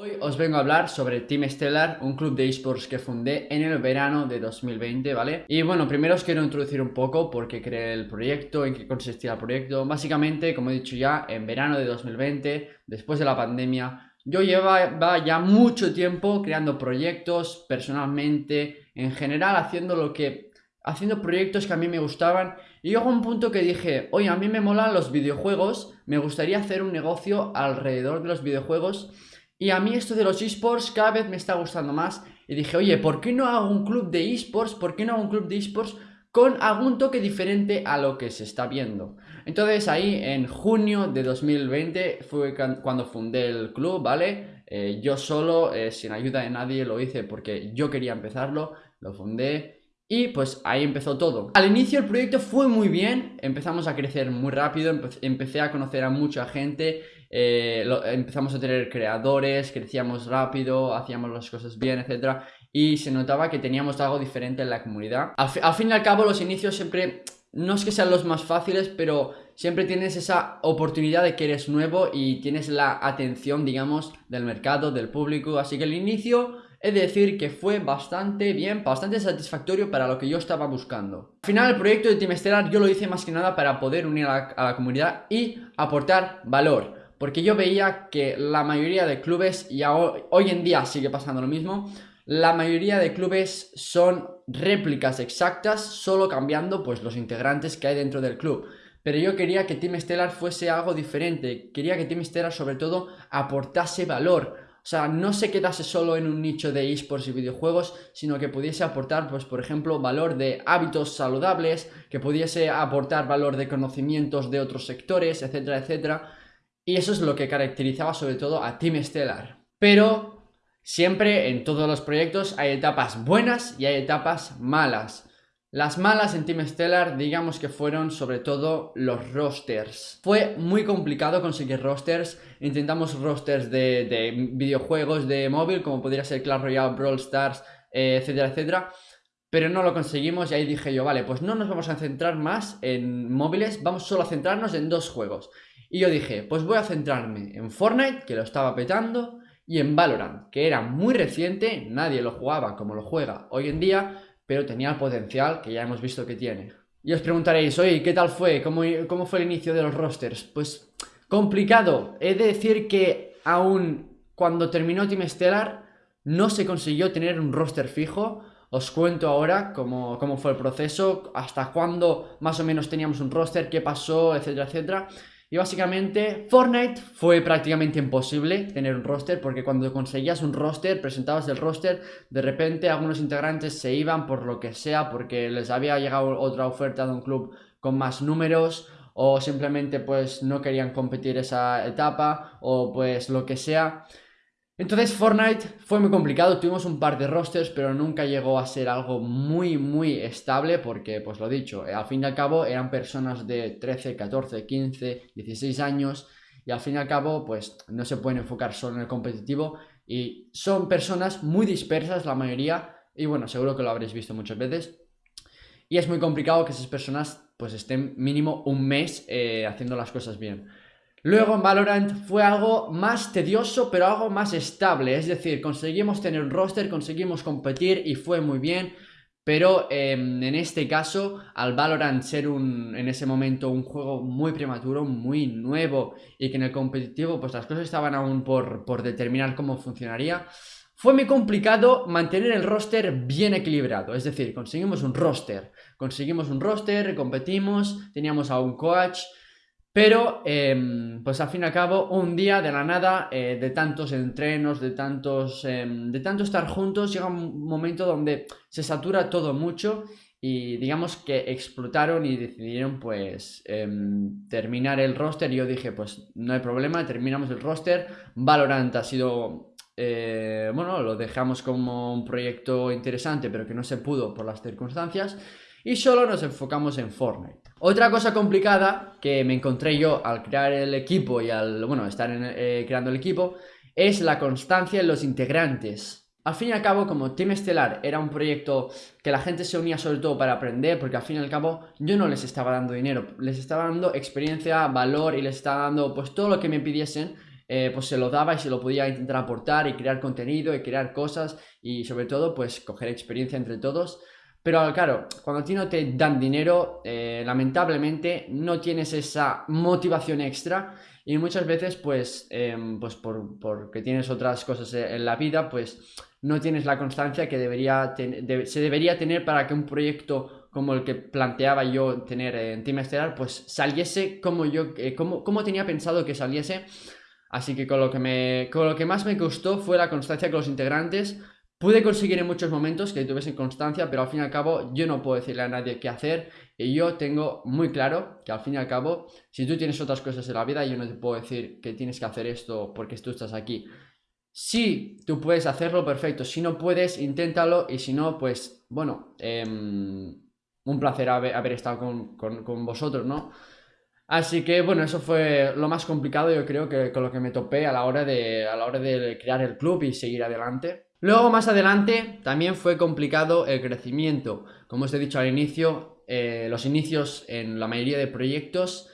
Hoy os vengo a hablar sobre Team Stellar, un club de esports que fundé en el verano de 2020, ¿vale? Y bueno, primero os quiero introducir un poco por qué creé el proyecto, en qué consistía el proyecto. Básicamente, como he dicho ya, en verano de 2020, después de la pandemia, yo llevaba ya mucho tiempo creando proyectos personalmente, en general haciendo lo que... Haciendo proyectos que a mí me gustaban y llegó un punto que dije, oye, a mí me molan los videojuegos, me gustaría hacer un negocio alrededor de los videojuegos y a mí esto de los esports cada vez me está gustando más. Y dije, oye, ¿por qué no hago un club de esports? ¿Por qué no hago un club de esports con algún toque diferente a lo que se está viendo? Entonces ahí en junio de 2020 fue cuando fundé el club, ¿vale? Eh, yo solo, eh, sin ayuda de nadie, lo hice porque yo quería empezarlo, lo fundé y pues ahí empezó todo. Al inicio el proyecto fue muy bien, empezamos a crecer muy rápido, empecé a conocer a mucha gente, eh, empezamos a tener creadores, crecíamos rápido, hacíamos las cosas bien, etc. Y se notaba que teníamos algo diferente en la comunidad. Al, fin y al cabo los inicios siempre, no es que sean los más fáciles, pero siempre tienes esa oportunidad de que eres nuevo y tienes la atención, digamos, del mercado, del público. Así que el inicio He de decir que fue bastante bien, bastante satisfactorio para lo que yo estaba buscando. Al final el proyecto de Team Stellar yo lo hice más que nada para poder unir a la, comunidad y aportar valor. Porque yo veía que la mayoría de clubes, y hoy en día sigue pasando lo mismo, la mayoría de clubes son réplicas exactas, solo cambiando pues los integrantes que hay dentro del club. Pero yo quería que Team Stellar fuese algo diferente, quería que Team Stellar sobre todo aportase valor, o sea, no se quedase solo en un nicho de esports y videojuegos, sino que pudiese aportar, pues por ejemplo, valor de hábitos saludables, que pudiese aportar valor de conocimientos de otros sectores, etcétera, etcétera. Y eso es lo que caracterizaba sobre todo a Team Stellar. Pero siempre en todos los proyectos hay etapas buenas y hay etapas malas. Las malas en Team Stellar digamos que fueron sobre todo los rosters. Fue muy complicado conseguir rosters, intentamos rosters de, videojuegos de móvil como podría ser Clash Royale, Brawl Stars, eh, etcétera, etcétera. Pero no lo conseguimos y ahí dije yo, vale, pues no nos vamos a centrar más en móviles, vamos solo a centrarnos en dos juegos. Y yo dije, pues voy a centrarme en Fortnite, que lo estaba petando, y en Valorant, que era muy reciente, nadie lo jugaba como lo juega hoy en día, pero tenía el potencial que ya hemos visto que tiene. Y os preguntaréis, oye, ¿qué tal fue? ¿Cómo, ¿Cómo, fue el inicio de los rosters? Pues complicado. He de decir que aún cuando terminó Team Stellar no se consiguió tener un roster fijo. Os cuento ahora cómo, cómo fue el proceso, hasta cuándo más o menos teníamos un roster, qué pasó, etcétera, etcétera. Y básicamente Fortnite fue prácticamente imposible tener un roster porque cuando conseguías un roster, presentabas el roster, de repente algunos integrantes se iban por lo que sea porque les había llegado otra oferta de un club con más números o simplemente pues no querían competir esa etapa o pues lo que sea. Entonces Fortnite fue muy complicado, tuvimos un par de rosters, pero nunca llegó a ser algo muy, muy estable porque, pues lo dicho, al fin y al cabo eran personas de 13, 14, 15, 16 años y al fin y al cabo, pues no se pueden enfocar solo en el competitivo y son personas muy dispersas la mayoría y bueno, seguro que lo habréis visto muchas veces y es muy complicado que esas personas pues estén mínimo un mes eh, haciendo las cosas bien. Luego en Valorant fue algo más tedioso, pero algo más estable. Es decir, conseguimos tener un roster, conseguimos competir y fue muy bien. Pero em, en este caso, al Valorant ser un, en ese momento un juego muy prematuro, muy nuevo y que en el competitivo pues las cosas estaban aún por, por determinar cómo funcionaría, fue muy complicado mantener el roster bien equilibrado. Es decir, conseguimos un roster, conseguimos un roster, competimos, teníamos a un coach, pero, em, pues al fin y al cabo, un día de la nada, eh, de tantos entrenos, de tantos, em, de tanto estar juntos, llega un momento donde se satura todo mucho y digamos que explotaron y decidieron pues em, terminar el roster. Y yo dije pues no hay problema, terminamos el roster, Valorant ha sido, eh, bueno, lo dejamos como un proyecto interesante pero que no se pudo por las circunstancias y solo nos enfocamos en Fortnite. Otra cosa complicada que me encontré yo al crear el equipo y al, bueno, estar eh, creando el equipo es la constancia en los integrantes. Al fin y al cabo, como Team Estelar era un proyecto que la gente se unía sobre todo para aprender, porque al fin y al cabo yo no les estaba dando dinero, les estaba dando experiencia, valor y les estaba dando pues todo lo que me pidiesen eh, pues se lo daba y se lo podía intentar aportar y crear contenido y crear cosas y sobre todo pues coger experiencia entre todos. Pero claro, cuando a ti no te dan dinero, eh, lamentablemente no tienes esa motivación extra y muchas veces pues, em, pues por, porque tienes otras cosas en la vida, pues no tienes la constancia que debería se debería tener para que un proyecto como el que planteaba yo tener en Team Estelar, pues saliese como yo, eh, como, como tenía pensado que saliese. Así que con lo que, me, con lo que más me gustó fue la constancia con los integrantes. Pude conseguir en muchos momentos que tuviesen constancia, pero al fin y al cabo yo no puedo decirle a nadie qué hacer. Y yo tengo muy claro que al fin y al cabo, si tú tienes otras cosas en la vida, yo no te puedo decir que tienes que hacer esto porque tú estás aquí. Si tú puedes hacerlo, perfecto. Si no puedes, inténtalo. Y si no, pues, bueno, em, un placer haber, estado con, vosotros, ¿no? Así que, bueno, eso fue lo más complicado, yo creo, que con lo que me topé a la hora de, a la hora de crear el club y seguir adelante. Luego, más adelante, también fue complicado el crecimiento. Como os he dicho al inicio, eh, los inicios en la mayoría de proyectos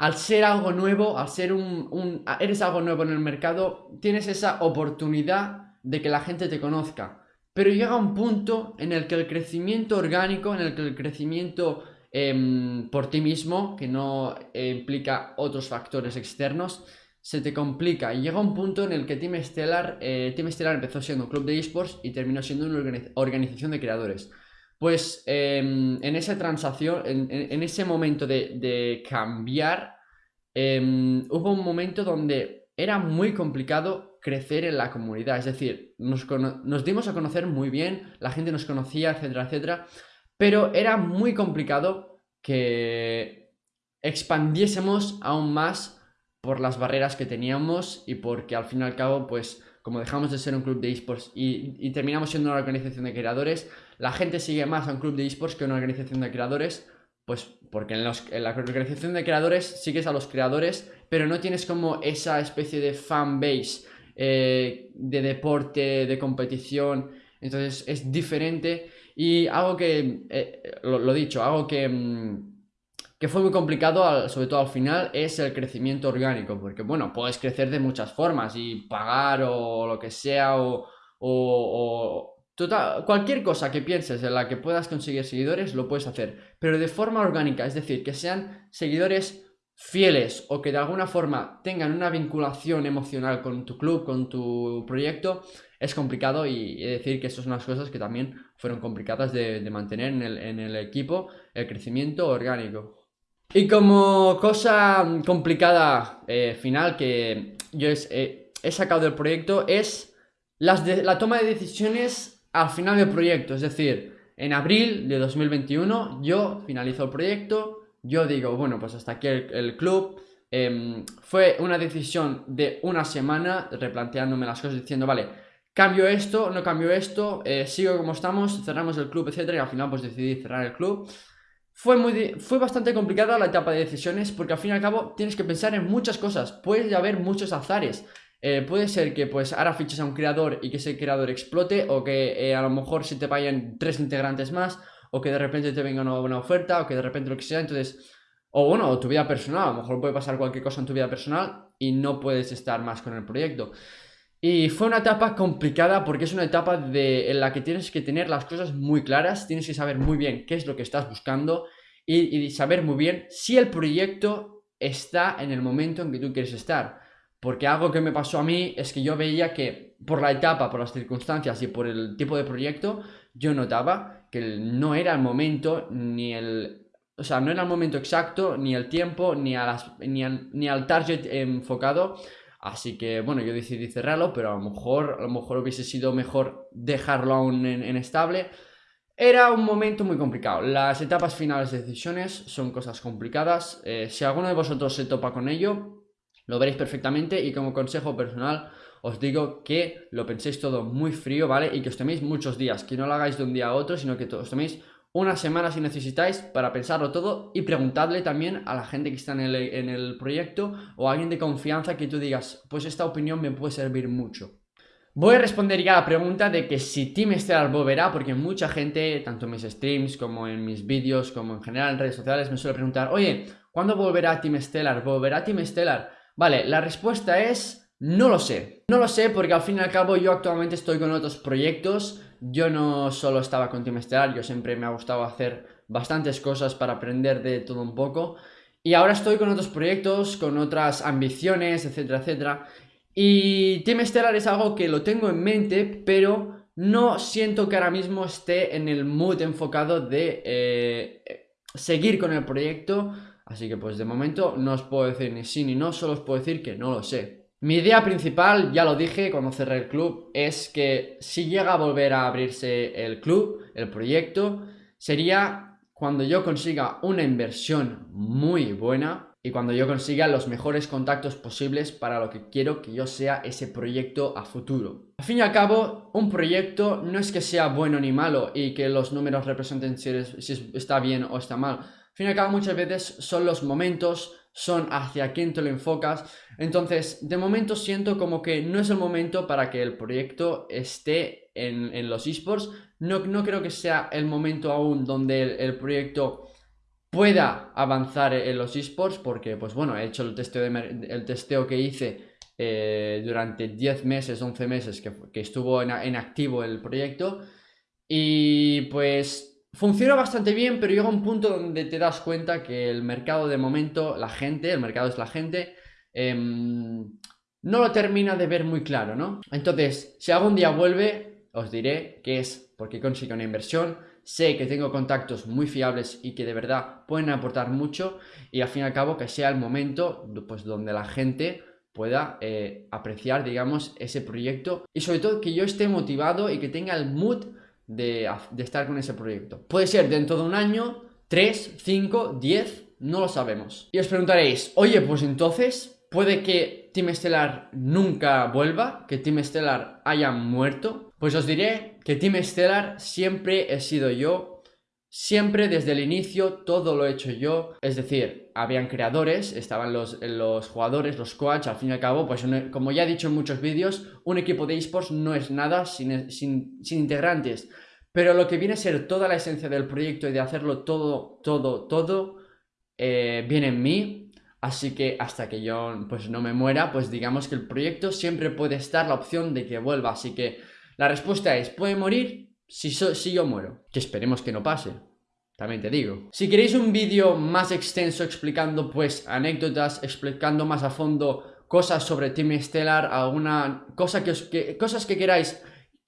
al ser algo nuevo, al ser un, eres algo nuevo en el mercado, tienes esa oportunidad de que la gente te conozca. Pero llega un punto en el que el crecimiento orgánico, en el que el crecimiento em, por ti mismo, que no implica otros factores externos, se te complica. Y llega un punto en el que Team Stellar, eh, Team Stellar empezó siendo un club de esports y terminó siendo una organización de creadores. Pues em, en esa transacción, en, ese momento de, cambiar, em, hubo un momento donde era muy complicado crecer en la comunidad. Es decir, nos, nos dimos a conocer muy bien, la gente nos conocía, etcétera, etcétera. Pero era muy complicado que expandiésemos aún más por las barreras que teníamos y porque al fin y al cabo, pues como dejamos de ser un club de esports y, terminamos siendo una organización de creadores, la gente sigue más a un club de esports que a una organización de creadores, pues porque en, la organización de creadores sigues a los creadores, pero no tienes como esa especie de fan base eh, de deporte, de competición, entonces es diferente. Y algo que, eh, lo, dicho, algo que... Mm, que fue muy complicado, sobre todo al final, es el crecimiento orgánico, porque bueno, puedes crecer de muchas formas y pagar o lo que sea o, cualquier cosa que pienses en la que puedas conseguir seguidores lo puedes hacer, pero de forma orgánica, es decir, que sean seguidores fieles o que de alguna forma tengan una vinculación emocional con tu club, con tu proyecto, es complicado y decir que estas son unas cosas que también fueron complicadas de, mantener en el equipo, el crecimiento orgánico. Y como cosa complicada eh, final que yo eh, he sacado del proyecto es la toma de decisiones al final del proyecto. Es decir, en abril de 2021 yo finalizo el proyecto, yo digo, bueno, pues hasta aquí el, club. Em, fue una decisión de una semana replanteándome las cosas diciendo, vale, cambio esto, no cambio esto, eh, sigo como estamos, cerramos el club, etcétera, y al final pues decidí cerrar el club. Fue, muy, fue bastante complicada la etapa de decisiones porque al fin y al cabo tienes que pensar en muchas cosas. Puede haber muchos azares. Eh, puede ser que pues ahora fiches a un creador y que ese creador explote o que eh, a lo mejor se te vayan tres integrantes más o que de repente te venga una buena oferta o que de repente lo que sea. Entonces, o bueno, tu vida personal. A lo mejor puede pasar cualquier cosa en tu vida personal y no puedes estar más con el proyecto. Y fue una etapa complicada porque es una etapa de, en la que tienes que tener las cosas muy claras, tienes que saber muy bien qué es lo que estás buscando y, saber muy bien si el proyecto está en el momento en que tú quieres estar. Porque algo que me pasó a mí es que yo veía que por la etapa, por las circunstancias y por el tipo de proyecto, yo notaba que no era el momento ni el... O sea, no era el momento exacto, ni el tiempo, ni, a las, ni, ni al target enfocado Así que bueno, yo decidí cerrarlo, pero a lo mejor, a lo mejor hubiese sido mejor dejarlo aún en, estable. Era un momento muy complicado. Las etapas finales de decisiones son cosas complicadas. Eh, si alguno de vosotros se topa con ello, lo veréis perfectamente y como consejo personal os digo que lo penséis todo muy frío, ¿vale? Y que os toméis muchos días, que no lo hagáis de un día a otro, sino que os toméis una semana si necesitáis para pensarlo todo y preguntadle también a la gente que está en el, proyecto o a alguien de confianza que tú digas, pues esta opinión me puede servir mucho. Voy a responder ya a la pregunta de que si Team Stellar volverá, porque mucha gente, tanto en mis streams como en mis vídeos, como en general en redes sociales, me suele preguntar, oye, ¿cuándo volverá Team Stellar? ¿Volverá Team Stellar? Vale, la respuesta es No lo sé, no lo sé porque al fin y al cabo yo actualmente estoy con otros proyectos Yo no solo estaba con Team Stellar, yo siempre me ha gustado hacer bastantes cosas para aprender de todo un poco. Y ahora estoy con otros proyectos, con otras ambiciones, etcétera, etcétera. Y Team Stellar es algo que lo tengo en mente, pero no siento que ahora mismo esté en el mood enfocado de eh, seguir con el proyecto. Así que pues de momento no os puedo decir ni sí ni no, solo os puedo decir que no lo sé. Mi idea principal, ya lo dije cuando cerré el club, es que si llega a volver a abrirse el club, el proyecto, sería cuando yo consiga una inversión muy buena y cuando yo consiga los mejores contactos posibles para lo que quiero que yo sea ese proyecto a futuro. Al fin y al cabo, un proyecto no es que sea bueno ni malo y que los números representen si está bien o está mal fin y al cabo muchas veces son los momentos, son hacia quién te lo enfocas. Entonces, de momento siento como que no es el momento para que el proyecto esté en, los esports. No, no, creo que sea el momento aún donde el, proyecto pueda avanzar en los esports porque, pues bueno, he hecho el testeo, el testeo que hice eh, durante 10 meses, 11 meses que, que estuvo en, en activo el proyecto y pues Funciona bastante bien, pero llega un punto donde te das cuenta que el mercado de momento, la gente, el mercado es la gente, em, no lo termina de ver muy claro, ¿no? Entonces, si algún día vuelve, os diré que es porque consigo una inversión, sé que tengo contactos muy fiables y que de verdad pueden aportar mucho y al fin y al cabo que sea el momento pues donde la gente pueda eh, apreciar, digamos, ese proyecto y sobre todo que yo esté motivado y que tenga el mood de, estar con ese proyecto. Puede ser dentro de un año, 3, 5, 10, no lo sabemos. Y os preguntaréis, oye, pues entonces, puede que Team Stellar nunca vuelva, que Team Stellar haya muerto. Pues os diré que Team Stellar siempre he sido yo Siempre desde el inicio todo lo he hecho yo, es decir, habían creadores, estaban los, los jugadores, los coaches, al fin y al cabo, pues como ya he dicho en muchos vídeos, un equipo de esports no es nada sin, sin, integrantes, pero lo que viene a ser toda la esencia del proyecto y de hacerlo todo, todo, todo, eh, viene en mí, así que hasta que yo pues no me muera, pues digamos que el proyecto siempre puede estar la opción de que vuelva, así que la respuesta es, ¿puede morir? Si, yo muero, que esperemos que no pase, también te digo. Si queréis un vídeo más extenso explicando pues anécdotas, explicando más a fondo cosas sobre Team Stellar, alguna cosa que, os, cosas que queráis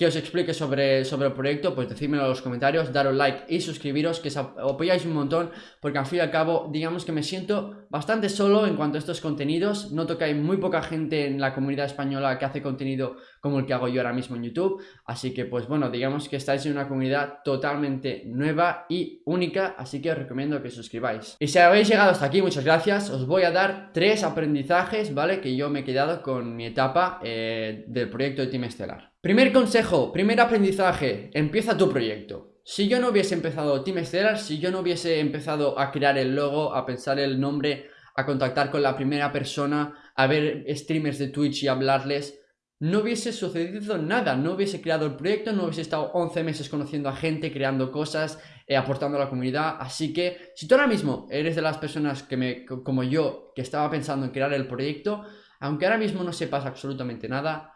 que os explique sobre, sobre el proyecto, pues decídmelo en los comentarios, daros like y suscribiros, que os apoyáis un montón, porque al fin y al cabo, digamos que me siento bastante solo en cuanto a estos contenidos, noto que hay muy poca gente en la comunidad española que hace contenido como el que hago yo ahora mismo en YouTube, así que pues bueno, digamos que estáis en una comunidad totalmente nueva y única, así que os recomiendo que suscribáis. Y si habéis llegado hasta aquí, muchas gracias, os voy a dar tres aprendizajes, ¿vale? Que yo me he quedado con mi etapa eh, del proyecto de Team Estelar. Primer consejo, primer aprendizaje, empieza tu proyecto. Si yo no hubiese empezado Team Stellar, si yo no hubiese empezado a crear el logo, a pensar el nombre, a contactar con la primera persona, a ver streamers de Twitch y hablarles, no hubiese sucedido nada, no hubiese creado el proyecto, no hubiese estado 11 meses conociendo a gente, creando cosas, eh, aportando a la comunidad, así que si tú ahora mismo eres de las personas que me, como yo, que estaba pensando en crear el proyecto, aunque ahora mismo no sepas absolutamente nada,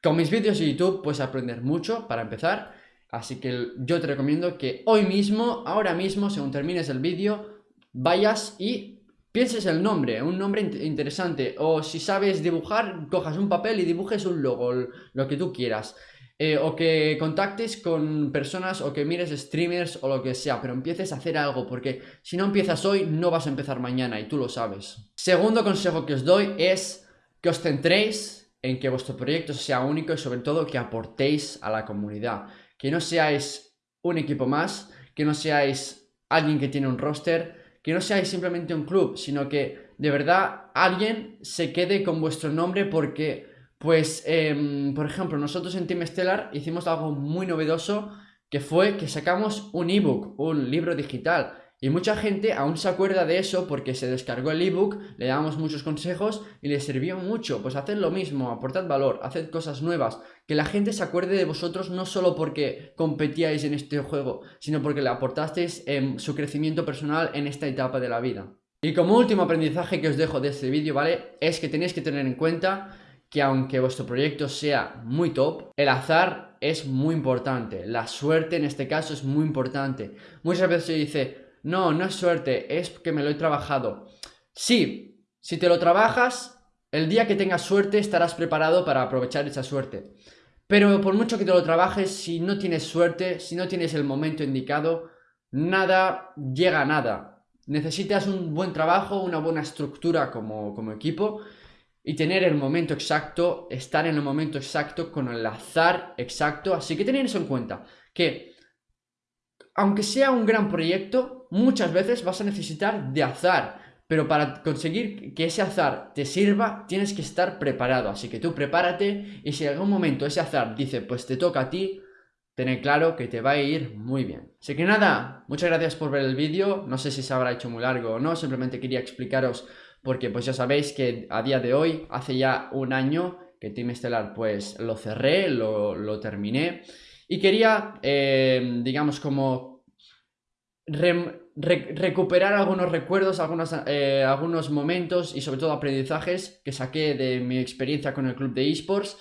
con mis vídeos de YouTube puedes aprender mucho para empezar, así que yo te recomiendo que hoy mismo, ahora mismo, según termines el vídeo, vayas y pienses el nombre, un nombre interesante, o si sabes dibujar, cojas un papel y dibujes un logo, lo que tú quieras. Eh, o que contactes con personas o que mires streamers o lo que sea, pero empieces a hacer algo, porque si no empiezas hoy, no vas a empezar mañana y tú lo sabes. Segundo consejo que os doy es que os centréis en que vuestro proyecto sea único y sobre todo que aportéis a la comunidad. Que no seáis un equipo más, que no seáis alguien que tiene un roster, que no seáis simplemente un club, sino que de verdad alguien se quede con vuestro nombre porque, pues, em, por ejemplo, nosotros en Team Stellar hicimos algo muy novedoso que fue que sacamos un ebook, un libro digital y mucha gente aún se acuerda de eso porque se descargó el ebook, le damos muchos consejos y le sirvió mucho. Pues haced lo mismo, aportad valor, haced cosas nuevas. Que la gente se acuerde de vosotros no solo porque competíais en este juego, sino porque le aportasteis en su crecimiento personal en esta etapa de la vida. Y como último aprendizaje que os dejo de este vídeo, ¿vale? Es que tenéis que tener en cuenta que aunque vuestro proyecto sea muy top, el azar es muy importante. La suerte en este caso es muy importante. Muchas veces se dice, no, no es suerte, es que me lo he trabajado. Sí, si te lo trabajas, el día que tengas suerte estarás preparado para aprovechar esa suerte. Pero por mucho que te lo trabajes, si no tienes suerte, si no tienes el momento indicado, nada llega a nada. Necesitas un buen trabajo, una buena estructura como, como equipo y tener el momento exacto, estar en el momento exacto con el azar exacto. Así que tened eso en cuenta, que aunque sea un gran proyecto, muchas veces vas a necesitar de azar. Pero para conseguir que ese azar te sirva, tienes que estar preparado. Así que tú prepárate y si en algún momento ese azar dice, pues te toca a ti, tened claro que te va a ir muy bien. Así que nada, muchas gracias por ver el vídeo. No sé si se habrá hecho muy largo o no, simplemente quería explicaros porque pues ya sabéis que a día de hoy, hace ya un año que Team Stellar pues lo cerré, lo, terminé y quería, eh, digamos como recuperar algunos recuerdos, algunos, eh, algunos momentos y sobre todo aprendizajes que saqué de mi experiencia con el club de esports.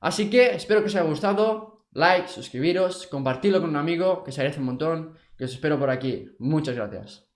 Así que espero que os haya gustado, like, suscribiros, compartirlo con un amigo, que se agradece un montón, que os espero por aquí. Muchas gracias.